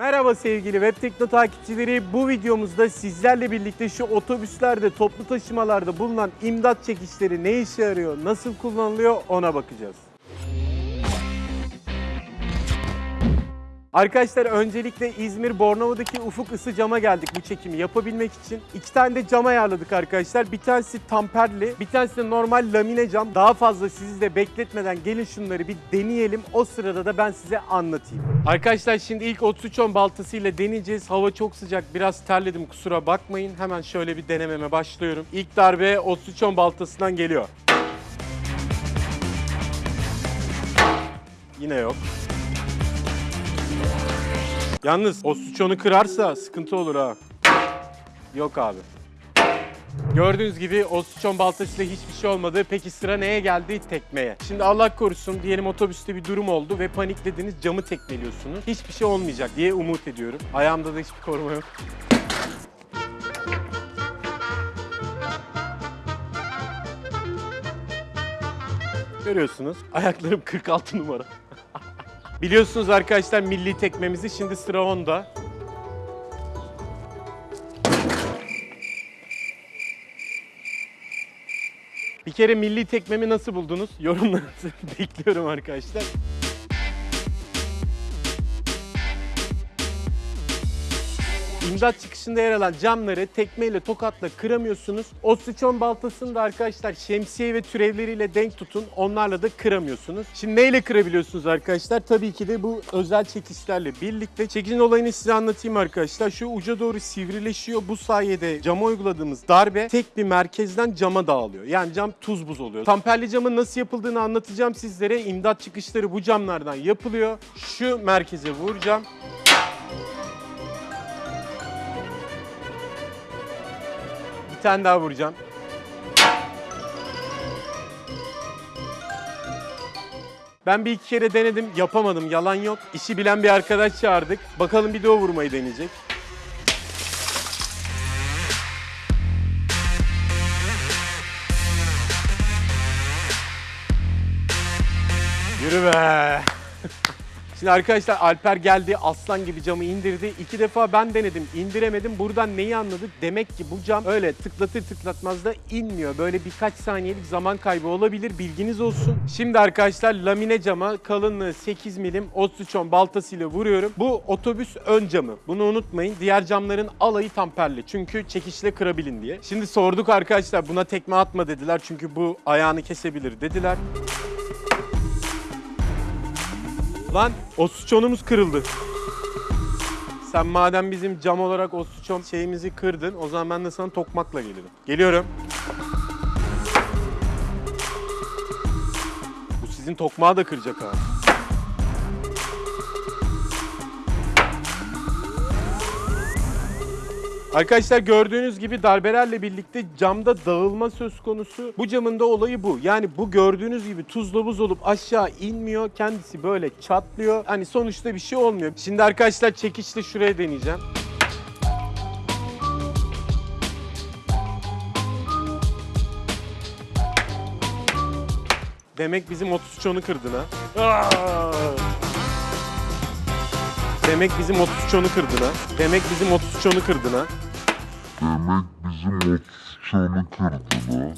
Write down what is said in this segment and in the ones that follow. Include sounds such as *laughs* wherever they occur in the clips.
Merhaba sevgili Web Tekno takipçileri. Bu videomuzda sizlerle birlikte şu otobüslerde, toplu taşımalarda bulunan imdat çekişleri ne işe yarıyor, nasıl kullanılıyor ona bakacağız. Arkadaşlar öncelikle İzmir Bornova'daki Ufuk Isı Cam'a geldik bu çekimi yapabilmek için. İki tane de cam ayarladık arkadaşlar. Bir tanesi tamperli, bir tanesi de normal lamine cam. Daha fazla sizi de bekletmeden gelin şunları bir deneyelim. O sırada da ben size anlatayım. Arkadaşlar şimdi ilk 3310 baltasıyla deneyeceğiz. Hava çok sıcak, biraz terledim kusura bakmayın. Hemen şöyle bir denememe başlıyorum. İlk darbe 3310 baltasından geliyor. Yine yok. Yalnız o suç onu kırarsa sıkıntı olur ha. Yok abi. Gördüğünüz gibi o suçon baltasıyla hiçbir şey olmadı. Peki sıra neye geldi? Tekmeye. Şimdi Allah korusun diyelim otobüste bir durum oldu ve paniklediniz camı tekmeliyorsunuz. Hiçbir şey olmayacak diye umut ediyorum. Ayağımda da hiçbir koruma yok. Görüyorsunuz ayaklarım 46 numara. Biliyorsunuz arkadaşlar milli tekmemizi şimdi sıra onda. Bir kere milli tekmemi nasıl buldunuz? Yorumlarınızı *laughs* bekliyorum arkadaşlar. İmdat çıkışında yer alan camları tekmeyle tokatla kıramıyorsunuz. O sıçon baltasını da arkadaşlar şemsiye ve türevleriyle denk tutun. Onlarla da kıramıyorsunuz. Şimdi neyle kırabiliyorsunuz arkadaşlar? Tabii ki de bu özel çekişlerle birlikte. Çekicin olayını size anlatayım arkadaşlar. Şu uca doğru sivrileşiyor. Bu sayede cama uyguladığımız darbe tek bir merkezden cama dağılıyor. Yani cam tuz buz oluyor. Tamperli camın nasıl yapıldığını anlatacağım sizlere. İmdat çıkışları bu camlardan yapılıyor. Şu merkeze vuracağım. Bir tane daha vuracağım. Ben bir iki kere denedim, yapamadım, yalan yok. İşi bilen bir arkadaş çağırdık. Bakalım bir de o vurmayı deneyecek. Yürü be! *laughs* Şimdi arkadaşlar Alper geldi aslan gibi camı indirdi. İki defa ben denedim indiremedim. Buradan neyi anladık? Demek ki bu cam öyle tıklatır tıklatmaz da inmiyor. Böyle birkaç saniyelik zaman kaybı olabilir bilginiz olsun. Şimdi arkadaşlar lamine cama kalınlığı 8 milim 33 baltasıyla vuruyorum. Bu otobüs ön camı. Bunu unutmayın. Diğer camların alayı tamperli. Çünkü çekişle kırabilin diye. Şimdi sorduk arkadaşlar buna tekme atma dediler. Çünkü bu ayağını kesebilir dediler. Lan o suçonumuz kırıldı. Sen madem bizim cam olarak o suçon şeyimizi kırdın o zaman ben de sana tokmakla gelirim. Geliyorum. Bu sizin tokmağı da kıracak ha. Arkadaşlar gördüğünüz gibi darbelerle birlikte camda dağılma söz konusu. Bu camın da olayı bu. Yani bu gördüğünüz gibi tuzla buz olup aşağı inmiyor. Kendisi böyle çatlıyor. Hani sonuçta bir şey olmuyor. Şimdi arkadaşlar çekişle şuraya deneyeceğim. Demek bizim 33 onu kırdın ha. Aa! Demek bizim 33 onu kırdın ha. Demek bizim 33 onu kırdın ha. Demek bizim 33 onu kırdı da.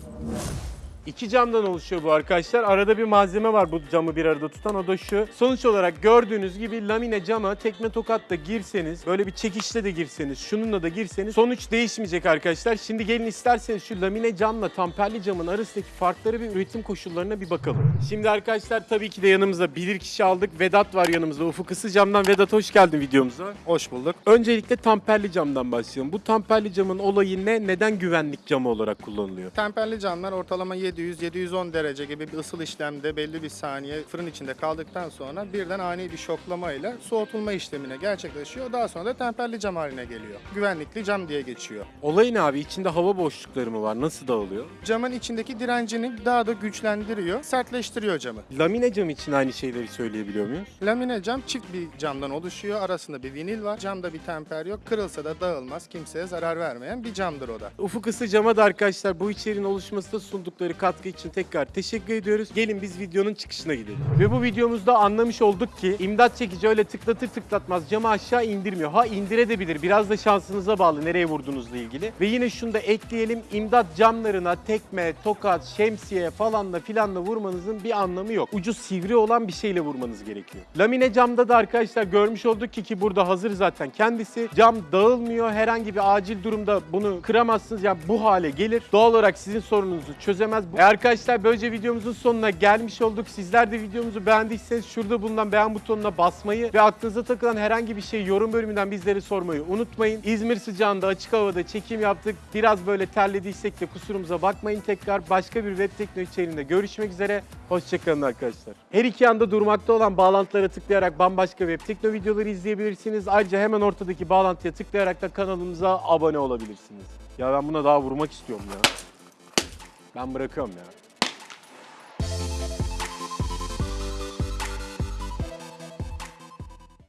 İki camdan oluşuyor bu arkadaşlar. Arada bir malzeme var bu camı bir arada tutan o da şu. Sonuç olarak gördüğünüz gibi lamine cama tekme tokatla girseniz, böyle bir çekişle de girseniz, şununla da girseniz sonuç değişmeyecek arkadaşlar. Şimdi gelin isterseniz şu lamine camla tamperli camın arasındaki farkları ve üretim koşullarına bir bakalım. Şimdi arkadaşlar tabii ki de yanımızda bilir kişi aldık. Vedat var yanımızda. Ufuk Isı camdan Vedat hoş geldin videomuza. Hoş bulduk. Öncelikle tamperli camdan başlayalım. Bu tamperli camın olayı ne? Neden güvenlik camı olarak kullanılıyor? Temperli camlar ortalama 700-710 derece gibi bir ısıl işlemde belli bir saniye fırın içinde kaldıktan sonra birden ani bir şoklamayla soğutulma işlemine gerçekleşiyor. Daha sonra da temperli cam haline geliyor. Güvenlikli cam diye geçiyor. Olay ne abi? İçinde hava boşlukları mı var? Nasıl dağılıyor? Camın içindeki direncini daha da güçlendiriyor, sertleştiriyor camı. Lamine cam için aynı şeyleri söyleyebiliyor muyuz? Lamine cam çift bir camdan oluşuyor. Arasında bir vinil var. Camda bir temper yok. Kırılsa da dağılmaz. Kimseye zarar vermeyen bir camdır o da. Ufuk ısı cama da arkadaşlar bu içeriğin oluşmasında sundukları katkı için tekrar teşekkür ediyoruz. Gelin biz videonun çıkışına gidelim. Ve bu videomuzda anlamış olduk ki imdat çekici öyle tıklatır tıklatmaz camı aşağı indirmiyor. Ha indirebilir. Biraz da şansınıza bağlı nereye vurduğunuzla ilgili. Ve yine şunu da ekleyelim. İmdat camlarına tekme, tokat, şemsiye falanla filanla vurmanızın bir anlamı yok. Ucu sivri olan bir şeyle vurmanız gerekiyor. Lamine camda da arkadaşlar görmüş olduk ki ki burada hazır zaten kendisi. Cam dağılmıyor. Herhangi bir acil durumda bunu kıramazsınız. Yani bu hale gelir. Doğal olarak sizin sorununuzu çözemez. E arkadaşlar böylece videomuzun sonuna gelmiş olduk. Sizler de videomuzu beğendiyseniz şurada bulunan beğen butonuna basmayı ve aklınıza takılan herhangi bir şey yorum bölümünden bizlere sormayı unutmayın. İzmir sıcağında açık havada çekim yaptık. Biraz böyle terlediysek de kusurumuza bakmayın tekrar. Başka bir web teknoloji içeriğinde görüşmek üzere. Hoşçakalın arkadaşlar. Her iki yanda durmakta olan bağlantılara tıklayarak bambaşka web tekno videoları izleyebilirsiniz. Ayrıca hemen ortadaki bağlantıya tıklayarak da kanalımıza abone olabilirsiniz. Ya ben buna daha vurmak istiyorum ya. Ben bırakıyorum ya.